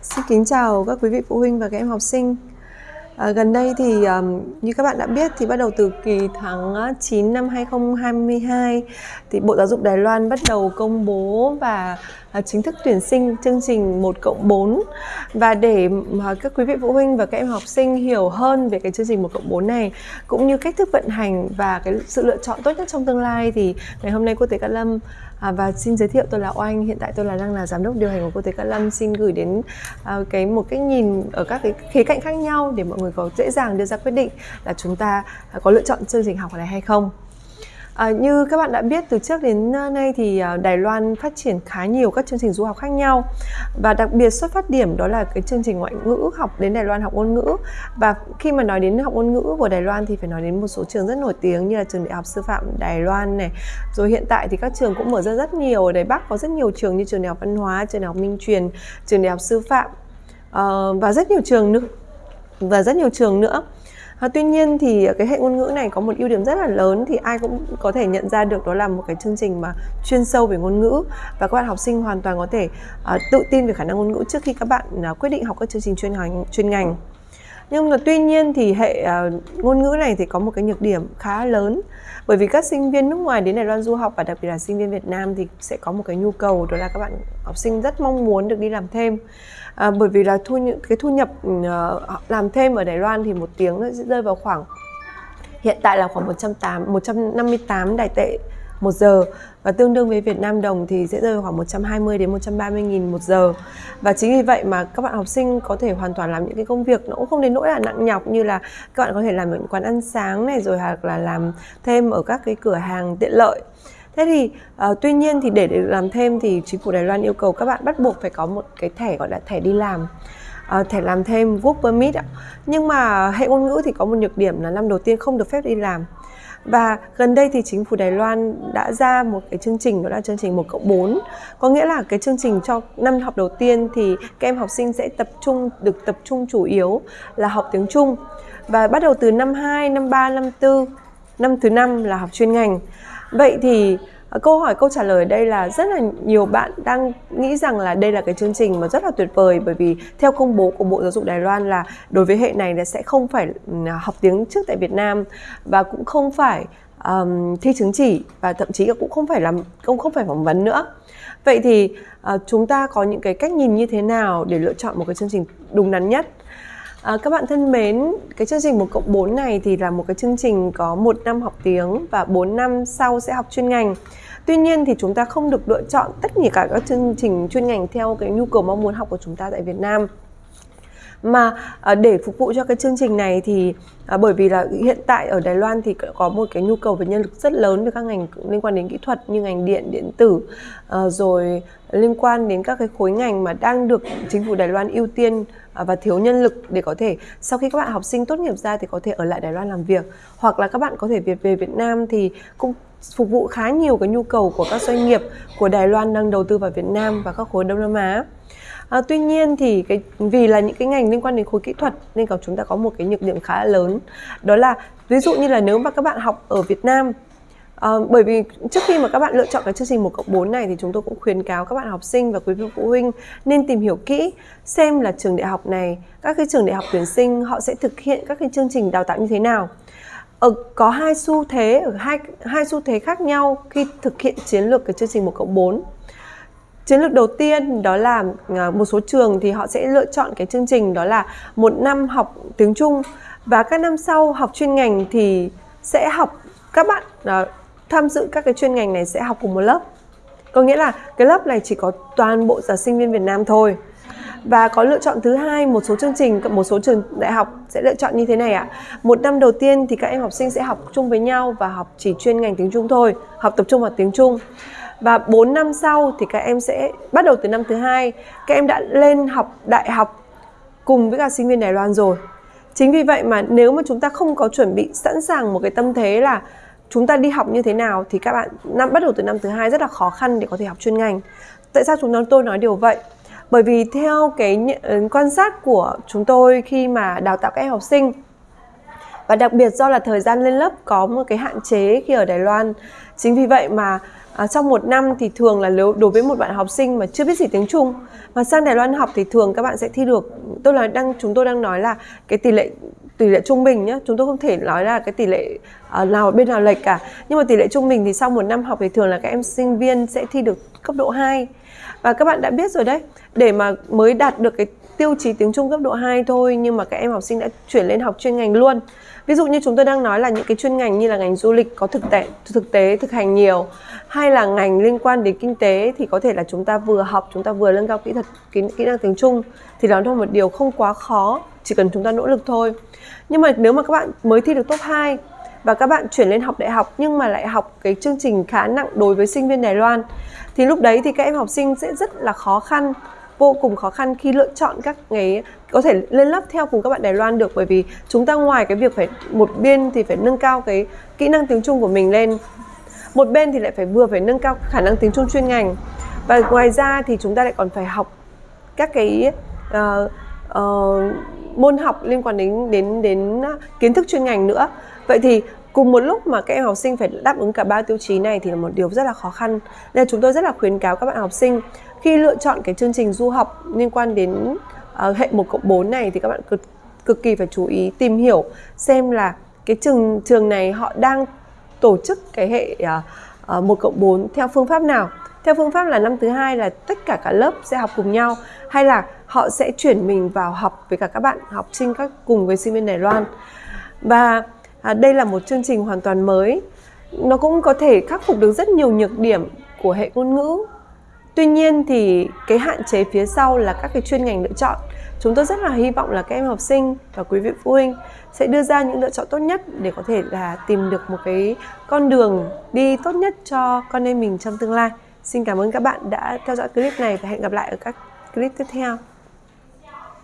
Xin kính chào các quý vị phụ huynh và các em học sinh. À, gần đây thì um, như các bạn đã biết thì bắt đầu từ kỳ tháng 9 năm 2022 thì Bộ Giáo dục Đài Loan bắt đầu công bố và À, chính thức tuyển sinh chương trình 1 cộng 4 và để mà các quý vị phụ huynh và các em học sinh hiểu hơn về cái chương trình 1 cộng 4 này cũng như cách thức vận hành và cái sự lựa chọn tốt nhất trong tương lai thì ngày hôm nay cô Tế Cát Lâm À, và xin giới thiệu tôi là Oanh, hiện tại tôi là đang là giám đốc điều hành của cô Tế Cát Lâm xin gửi đến à, cái một cái nhìn ở các cái khía cạnh khác nhau để mọi người có dễ dàng đưa ra quyết định là chúng ta có lựa chọn chương trình học này hay không. À, như các bạn đã biết từ trước đến nay thì à, Đài Loan phát triển khá nhiều các chương trình du học khác nhau. Và đặc biệt xuất phát điểm đó là cái chương trình ngoại ngữ học đến Đài Loan học ngôn ngữ. Và khi mà nói đến học ngôn ngữ của Đài Loan thì phải nói đến một số trường rất nổi tiếng như là trường Đại học Sư phạm Đài Loan này. Rồi hiện tại thì các trường cũng mở ra rất nhiều. Ở Đài Bắc có rất nhiều trường như trường Đại học Văn hóa, trường Đại học Minh Truyền, trường Đại học Sư phạm. Uh, và rất nhiều trường nữa và rất nhiều trường nữa. À, tuy nhiên thì cái hệ ngôn ngữ này có một ưu điểm rất là lớn thì ai cũng có thể nhận ra được đó là một cái chương trình mà chuyên sâu về ngôn ngữ. Và các bạn học sinh hoàn toàn có thể uh, tự tin về khả năng ngôn ngữ trước khi các bạn uh, quyết định học các chương trình chuyên ngành chuyên ngành nhưng mà tuy nhiên thì hệ uh, ngôn ngữ này thì có một cái nhược điểm khá lớn. Bởi vì các sinh viên nước ngoài đến Đài Loan du học và đặc biệt là sinh viên Việt Nam thì sẽ có một cái nhu cầu đó là các bạn học sinh rất mong muốn được đi làm thêm. À, bởi vì là thu nhập cái thu nhập uh, làm thêm ở Đài Loan thì một tiếng nó sẽ rơi vào khoảng hiện tại là khoảng 108 158 đài tệ một giờ. Và tương đương với Việt Nam đồng thì sẽ rơi vào khoảng 120 đến 130 nghìn một giờ. Và chính vì vậy mà các bạn học sinh có thể hoàn toàn làm những cái công việc nó cũng không đến nỗi là nặng nhọc như là các bạn có thể làm ở quán ăn sáng này rồi hoặc là làm thêm ở các cái cửa hàng tiện lợi. Thế thì uh, tuy nhiên thì để, được làm thêm thì chính phủ Đài Loan yêu cầu các bạn bắt buộc phải có một cái thẻ gọi là thẻ đi làm uh, thẻ làm thêm work permit ạ. nhưng mà hệ ngôn ngữ thì có một nhược điểm là năm đầu tiên không được phép đi làm và gần đây thì chính phủ Đài Loan đã ra một cái chương trình đó là chương trình 1 cộng 4 Có nghĩa là cái chương trình cho năm học đầu tiên thì các em học sinh sẽ tập trung được tập trung chủ yếu là học tiếng Trung. Và bắt đầu từ năm 2, năm 3, năm 4, năm thứ năm là học chuyên ngành. Vậy thì Ờ, câu hỏi câu trả lời đây là rất là nhiều bạn đang nghĩ rằng là đây là cái chương trình mà rất là tuyệt vời bởi vì theo công bố của Bộ Giáo dục Đài Loan là đối với hệ này là sẽ không phải ừ, học tiếng trước tại Việt Nam và cũng không phải um, thi chứng chỉ và thậm chí cũng không phải làm cũng không phải phỏng vấn nữa. Vậy thì uh, chúng ta có những cái cách nhìn như thế nào để lựa chọn một cái chương trình đúng đắn nhất? À, các bạn thân mến, cái chương trình 1 cộng 4 này thì là một cái chương trình có một năm học tiếng và 4 năm sau sẽ học chuyên ngành. Tuy nhiên thì chúng ta không được lựa chọn tất cả các chương trình chuyên ngành theo cái nhu cầu mong muốn học của chúng ta tại Việt Nam mà à, để phục vụ cho cái chương trình này thì à, bởi vì là hiện tại ở Đài Loan thì có một cái nhu cầu về nhân lực rất lớn về các ngành liên quan đến kỹ thuật như ngành điện điện tử à, rồi liên quan đến các cái khối ngành mà đang được chính phủ Đài Loan ưu tiên và thiếu nhân lực để có thể sau khi các bạn học sinh tốt nghiệp ra thì có thể ở lại Đài Loan làm việc hoặc là các bạn có thể việc về Việt Nam thì cũng phục vụ khá nhiều cái nhu cầu của các doanh nghiệp của Đài Loan đang đầu tư vào Việt Nam và các khối Đông Nam Á. À, tuy nhiên thì cái vì là những cái ngành liên quan đến khối kỹ thuật nên có chúng ta có một cái nhược điểm khá là lớn đó là ví dụ như là nếu mà các bạn học ở Việt Nam À, bởi vì trước khi mà các bạn lựa chọn cái chương trình 1 cộng 4 này thì chúng tôi cũng khuyến cáo các bạn học sinh và quý vị phụ huynh nên tìm hiểu kỹ xem là trường đại học này, các cái trường đại học tuyển sinh họ sẽ thực hiện các cái chương trình đào tạo như thế nào. Ở, có hai xu thế ở hai hai xu thế khác nhau khi thực hiện chiến lược cái chương trình 1 cộng 4 chiến lược đầu tiên đó là à, một số trường thì họ sẽ lựa chọn cái chương trình đó là một năm học tiếng Trung. Và các năm sau học chuyên ngành thì sẽ học các bạn uh, tham dự các cái chuyên ngành này sẽ học cùng một lớp. Có nghĩa là cái lớp này chỉ có toàn bộ giáo sinh viên Việt Nam thôi và có lựa chọn thứ hai, một số chương trình, một số trường đại học sẽ lựa chọn như thế này ạ. Một năm đầu tiên thì các em học sinh sẽ học chung với nhau và học chỉ chuyên ngành tiếng Trung thôi, học tập trung vào tiếng Trung. Và 4 năm sau thì các em sẽ bắt đầu từ năm thứ hai, các em đã lên học đại học cùng với cả sinh viên Đài Loan rồi. Chính vì vậy mà nếu mà chúng ta không có chuẩn bị sẵn sàng một cái tâm thế là chúng ta đi học như thế nào thì các bạn năm, bắt đầu từ năm thứ hai rất là khó khăn để có thể học chuyên ngành. Tại sao chúng tôi nói điều vậy? Bởi vì theo cái ừ, quan sát của chúng tôi khi mà đào tạo các em học sinh và đặc biệt do là thời gian lên lớp có một cái hạn chế khi ở Đài Loan. Chính vì vậy mà à, trong một năm thì thường là nếu đối với một bạn học sinh mà chưa biết gì tiếng Trung mà sang Đài Loan học thì thường các bạn sẽ thi được. Tôi là đang chúng tôi đang nói là cái tỷ lệ tỷ lệ trung bình nhé chúng tôi không thể nói là cái tỷ lệ uh, nào bên nào lệch cả. Nhưng mà tỷ lệ trung bình thì sau một năm học thì thường là các em sinh viên sẽ thi được cấp độ 2 và các bạn đã biết rồi đấy để mà mới đạt được cái tiêu chí tiếng Trung cấp độ 2 thôi nhưng mà các em học sinh đã chuyển lên học chuyên ngành luôn. Ví dụ như chúng tôi đang nói là những cái chuyên ngành như là ngành du lịch có thực tế thực tế thực hành nhiều hay là ngành liên quan đến kinh tế thì có thể là chúng ta vừa học chúng ta vừa nâng cao kỹ thuật kỹ, kỹ năng tiếng Trung thì đó là một điều không quá khó chỉ cần chúng ta nỗ lực thôi. Nhưng mà nếu mà các bạn mới thi được top 2 và các bạn chuyển lên học đại học nhưng mà lại học cái chương trình khá nặng đối với sinh viên Đài Loan thì lúc đấy thì các em học sinh sẽ rất là khó khăn vô cùng khó khăn khi lựa chọn các cái có thể lên lớp theo cùng các bạn Đài Loan được bởi vì chúng ta ngoài cái việc phải một bên thì phải nâng cao cái kỹ năng tiếng Trung của mình lên một bên thì lại phải vừa phải nâng cao khả năng tiếng Trung chuyên ngành. Và ngoài ra thì chúng ta lại còn phải học các cái uh, uh, môn học liên quan đến đến đến à, kiến thức chuyên ngành nữa. Vậy thì cùng một lúc mà các em học sinh phải đáp ứng cả ba tiêu chí này thì là một điều rất là khó khăn. Nên chúng tôi rất là khuyến cáo các bạn học sinh khi lựa chọn cái chương trình du học liên quan đến uh, hệ 1 cộng 4 này thì các bạn cực cực kỳ phải chú ý tìm hiểu xem là cái trường trường này họ đang tổ chức cái hệ ờ, ờ, một uh, 1 cộng 4 theo phương pháp nào. Theo phương pháp là năm thứ hai là tất cả cả lớp sẽ học cùng nhau hay là họ sẽ chuyển mình vào học với cả các bạn học sinh các cùng với sinh viên Đài Loan. Và à, đây là một chương trình hoàn toàn mới. Nó cũng có thể khắc phục được rất nhiều nhược điểm của hệ ngôn ngữ. Tuy nhiên thì cái hạn chế phía sau là các cái chuyên ngành lựa chọn. Chúng tôi rất là hy vọng là các em học sinh và quý vị phụ huynh sẽ đưa ra những lựa chọn tốt nhất để có thể là tìm được một cái con đường đi tốt nhất cho con em mình trong tương lai. Xin cảm ơn các bạn đã theo dõi clip này và hẹn gặp lại ở các clip tiếp theo.